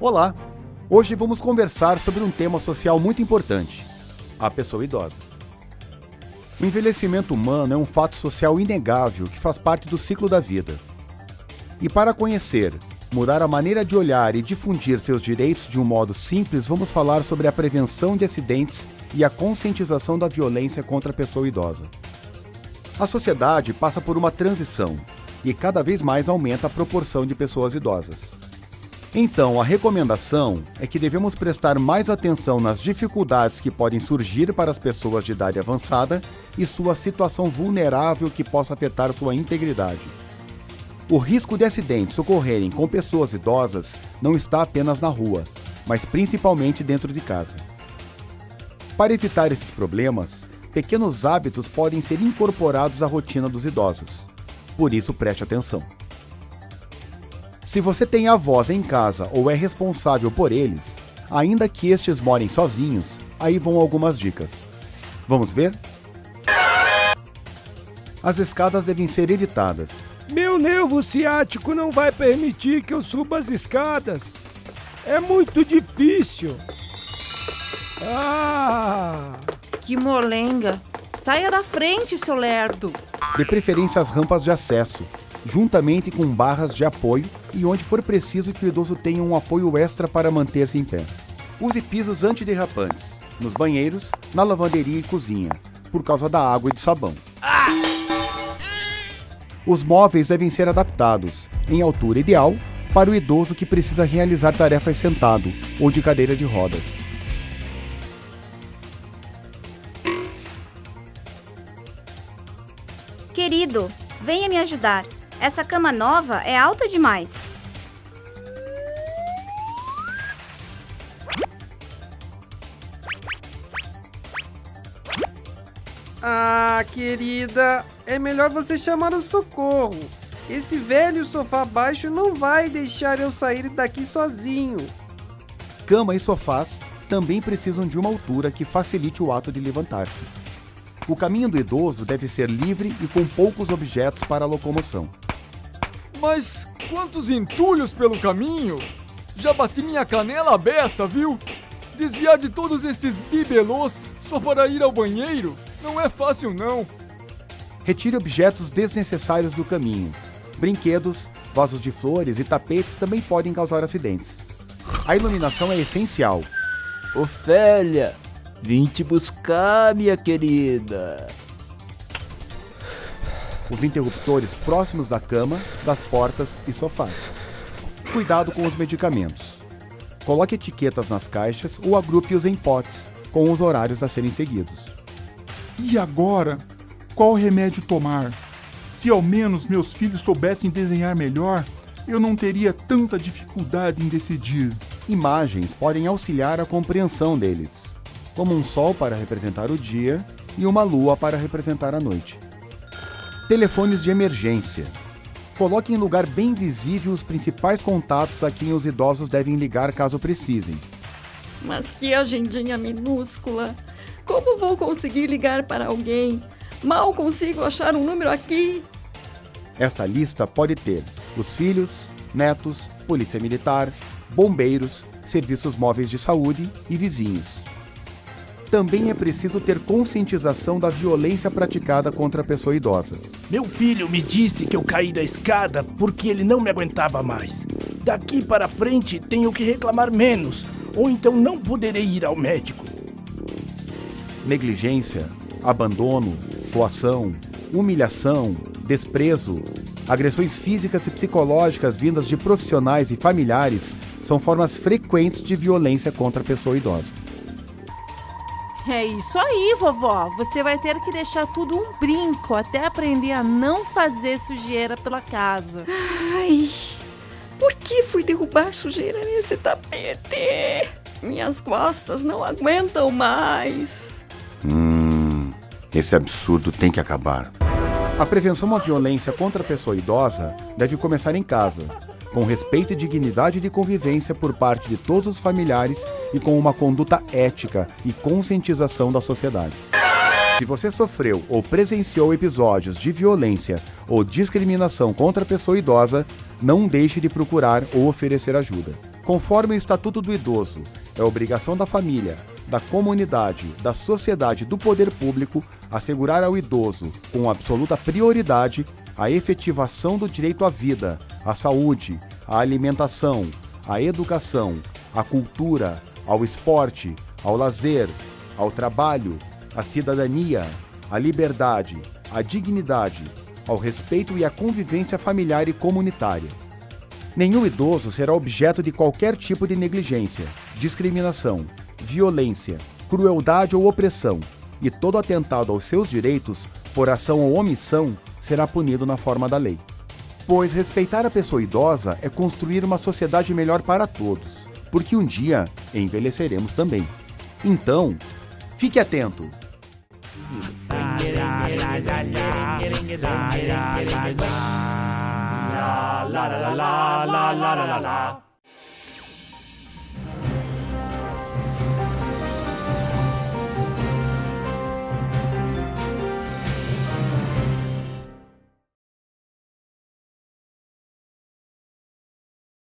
Olá! Hoje vamos conversar sobre um tema social muito importante: a pessoa idosa. O envelhecimento humano é um fato social inegável que faz parte do ciclo da vida. E para conhecer, mudar a maneira de olhar e difundir seus direitos de um modo simples, vamos falar sobre a prevenção de acidentes e a conscientização da violência contra a pessoa idosa. A sociedade passa por uma transição e cada vez mais aumenta a proporção de pessoas idosas. Então, a recomendação é que devemos prestar mais atenção nas dificuldades que podem surgir para as pessoas de idade avançada e sua situação vulnerável que possa afetar sua integridade. O risco de acidentes ocorrerem com pessoas idosas não está apenas na rua, mas principalmente dentro de casa. Para evitar esses problemas, pequenos hábitos podem ser incorporados à rotina dos idosos. Por isso, preste atenção. Se você tem avós em casa ou é responsável por eles, ainda que estes morem sozinhos, aí vão algumas dicas. Vamos ver? As escadas devem ser evitadas. Meu nervo ciático não vai permitir que eu suba as escadas. É muito difícil. Ah! Que molenga! Saia da frente, seu lerdo! De preferência as rampas de acesso, juntamente com barras de apoio e onde for preciso que o idoso tenha um apoio extra para manter-se em pé. Use pisos antiderrapantes, nos banheiros, na lavanderia e cozinha, por causa da água e do sabão. Os móveis devem ser adaptados, em altura ideal, para o idoso que precisa realizar tarefas sentado ou de cadeira de rodas. Querido, venha me ajudar. Essa cama nova é alta demais. Ah, querida, é melhor você chamar o socorro. Esse velho sofá baixo não vai deixar eu sair daqui sozinho. Cama e sofás também precisam de uma altura que facilite o ato de levantar-se. O caminho do idoso deve ser livre e com poucos objetos para a locomoção. Mas quantos entulhos pelo caminho! Já bati minha canela beça, viu? Desviar de todos estes bibelôs só para ir ao banheiro não é fácil não. Retire objetos desnecessários do caminho. Brinquedos, vasos de flores e tapetes também podem causar acidentes. A iluminação é essencial. Ofélia, vim te buscar, minha querida. Os interruptores próximos da cama, das portas e sofás. Cuidado com os medicamentos. Coloque etiquetas nas caixas ou agrupe-os em potes, com os horários a serem seguidos. E agora? Qual remédio tomar? Se ao menos meus filhos soubessem desenhar melhor, eu não teria tanta dificuldade em decidir. Imagens podem auxiliar a compreensão deles, como um sol para representar o dia e uma lua para representar a noite. Telefones de emergência. Coloque em lugar bem visível os principais contatos a quem os idosos devem ligar caso precisem. Mas que agendinha minúscula! Como vou conseguir ligar para alguém? Mal consigo achar um número aqui. Esta lista pode ter os filhos, netos, polícia militar, bombeiros, serviços móveis de saúde e vizinhos. Também é preciso ter conscientização da violência praticada contra a pessoa idosa. Meu filho me disse que eu caí da escada porque ele não me aguentava mais. Daqui para frente tenho que reclamar menos, ou então não poderei ir ao médico. Negligência, abandono, coação, humilhação, desprezo, agressões físicas e psicológicas vindas de profissionais e familiares são formas frequentes de violência contra a pessoa idosa. É isso aí, vovó. Você vai ter que deixar tudo um brinco até aprender a não fazer sujeira pela casa. Ai, por que fui derrubar sujeira nesse tapete? Minhas costas não aguentam mais. Hum, esse absurdo tem que acabar. A prevenção à violência contra a pessoa idosa deve começar em casa, com respeito e dignidade de convivência por parte de todos os familiares e com uma conduta ética e conscientização da sociedade. Se você sofreu ou presenciou episódios de violência ou discriminação contra a pessoa idosa, não deixe de procurar ou oferecer ajuda. Conforme o Estatuto do Idoso, é obrigação da família, da comunidade, da sociedade e do poder público assegurar ao idoso, com absoluta prioridade, a efetivação do direito à vida, à saúde, à alimentação, à educação, à cultura, ao esporte, ao lazer, ao trabalho, à cidadania, à liberdade, à dignidade, ao respeito e à convivência familiar e comunitária. Nenhum idoso será objeto de qualquer tipo de negligência, discriminação, violência, crueldade ou opressão, e todo atentado aos seus direitos, por ação ou omissão, será punido na forma da lei. Pois respeitar a pessoa idosa é construir uma sociedade melhor para todos, porque um dia envelheceremos também. Então, fique atento! la la la la la la la la